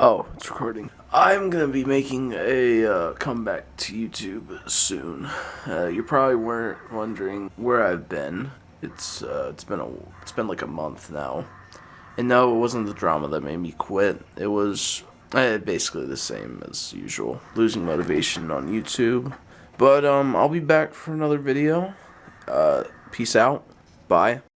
Oh, it's recording. I'm gonna be making a uh, comeback to YouTube soon. Uh, you probably weren't wondering where I've been. It's uh, it's been a it's been like a month now, and no, it wasn't the drama that made me quit. It was eh, basically the same as usual, losing motivation on YouTube. But um, I'll be back for another video. Uh, peace out. Bye.